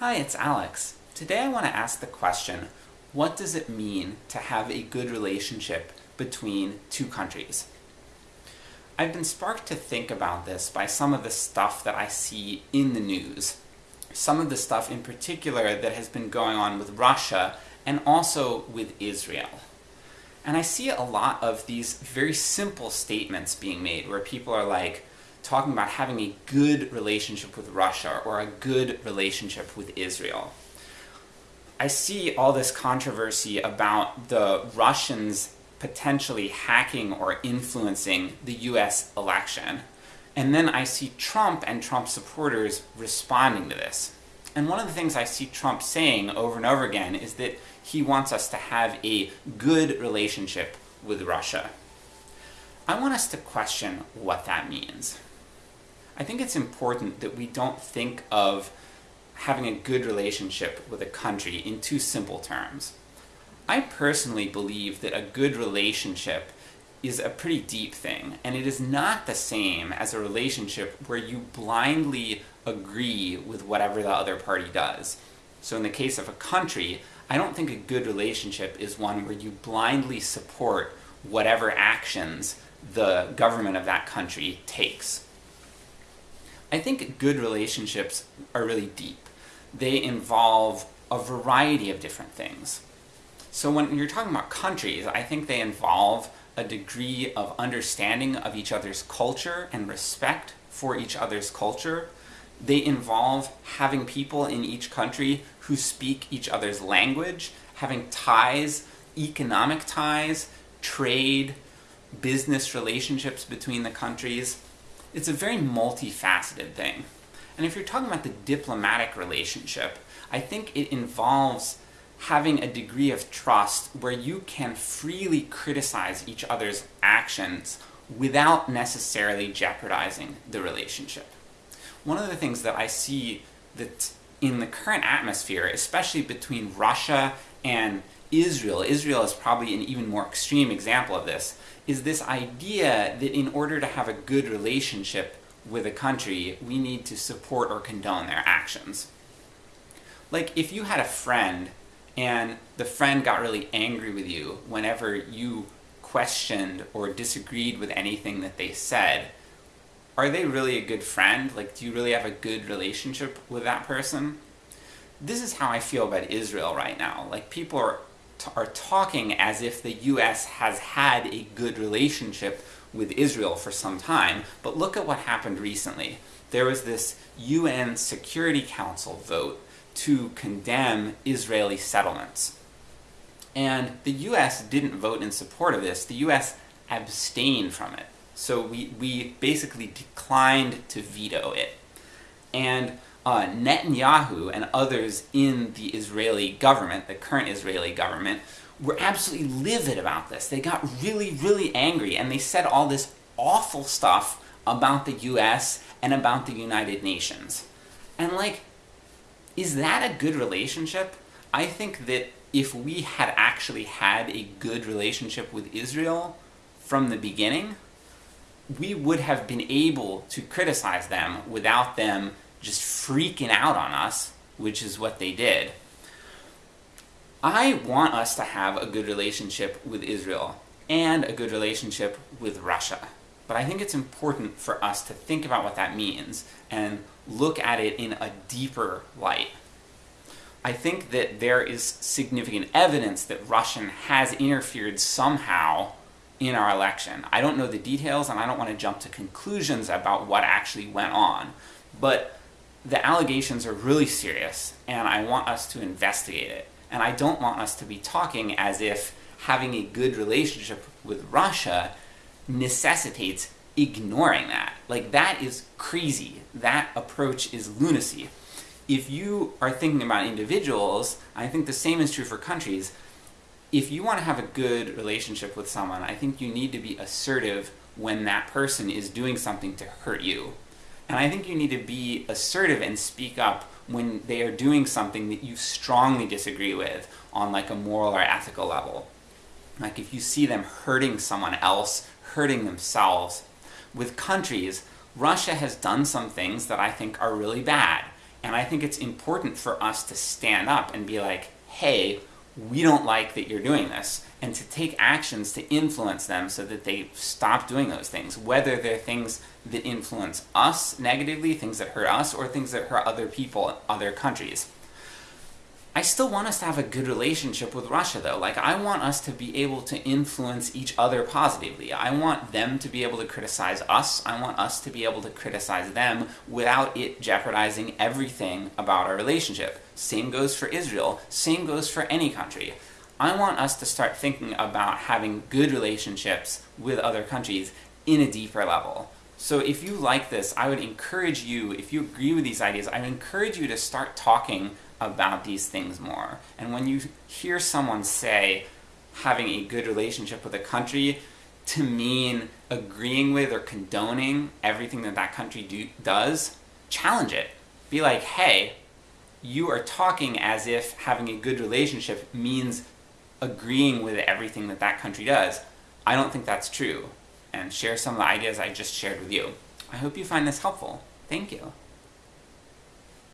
Hi, it's Alex. Today I want to ask the question, what does it mean to have a good relationship between two countries? I've been sparked to think about this by some of the stuff that I see in the news. Some of the stuff in particular that has been going on with Russia, and also with Israel. And I see a lot of these very simple statements being made, where people are like, talking about having a good relationship with Russia, or a good relationship with Israel. I see all this controversy about the Russians potentially hacking or influencing the US election, and then I see Trump and Trump supporters responding to this. And one of the things I see Trump saying over and over again is that he wants us to have a good relationship with Russia. I want us to question what that means. I think it's important that we don't think of having a good relationship with a country in too simple terms. I personally believe that a good relationship is a pretty deep thing, and it is not the same as a relationship where you blindly agree with whatever the other party does. So in the case of a country, I don't think a good relationship is one where you blindly support whatever actions the government of that country takes. I think good relationships are really deep. They involve a variety of different things. So when you're talking about countries, I think they involve a degree of understanding of each other's culture and respect for each other's culture. They involve having people in each country who speak each other's language, having ties, economic ties, trade, business relationships between the countries. It's a very multifaceted thing. And if you're talking about the diplomatic relationship, I think it involves having a degree of trust where you can freely criticize each other's actions without necessarily jeopardizing the relationship. One of the things that I see that in the current atmosphere, especially between Russia and Israel, Israel is probably an even more extreme example of this, is this idea that in order to have a good relationship with a country, we need to support or condone their actions. Like, if you had a friend, and the friend got really angry with you whenever you questioned or disagreed with anything that they said, are they really a good friend? Like, do you really have a good relationship with that person? This is how I feel about Israel right now. Like, people are are talking as if the US has had a good relationship with Israel for some time, but look at what happened recently. There was this UN Security Council vote to condemn Israeli settlements. And the US didn't vote in support of this, the US abstained from it. So we, we basically declined to veto it. And uh, Netanyahu and others in the Israeli government, the current Israeli government, were absolutely livid about this. They got really, really angry, and they said all this awful stuff about the US and about the United Nations. And like, is that a good relationship? I think that if we had actually had a good relationship with Israel from the beginning, we would have been able to criticize them without them just freaking out on us, which is what they did. I want us to have a good relationship with Israel, and a good relationship with Russia. But I think it's important for us to think about what that means, and look at it in a deeper light. I think that there is significant evidence that Russian has interfered somehow in our election. I don't know the details, and I don't want to jump to conclusions about what actually went on, but the allegations are really serious, and I want us to investigate it. And I don't want us to be talking as if having a good relationship with Russia necessitates ignoring that. Like, that is crazy. That approach is lunacy. If you are thinking about individuals, I think the same is true for countries, if you want to have a good relationship with someone, I think you need to be assertive when that person is doing something to hurt you. And I think you need to be assertive and speak up when they are doing something that you strongly disagree with on like a moral or ethical level. Like if you see them hurting someone else, hurting themselves. With countries, Russia has done some things that I think are really bad. And I think it's important for us to stand up and be like, hey, we don't like that you're doing this, and to take actions to influence them so that they stop doing those things, whether they're things that influence us negatively, things that hurt us, or things that hurt other people, other countries. I still want us to have a good relationship with Russia though, like I want us to be able to influence each other positively. I want them to be able to criticize us, I want us to be able to criticize them without it jeopardizing everything about our relationship. Same goes for Israel, same goes for any country. I want us to start thinking about having good relationships with other countries in a deeper level. So if you like this, I would encourage you, if you agree with these ideas, I would encourage you to start talking about these things more. And when you hear someone say having a good relationship with a country to mean agreeing with or condoning everything that that country do, does, challenge it. Be like, hey, you are talking as if having a good relationship means agreeing with everything that that country does. I don't think that's true. And share some of the ideas I just shared with you. I hope you find this helpful. Thank you.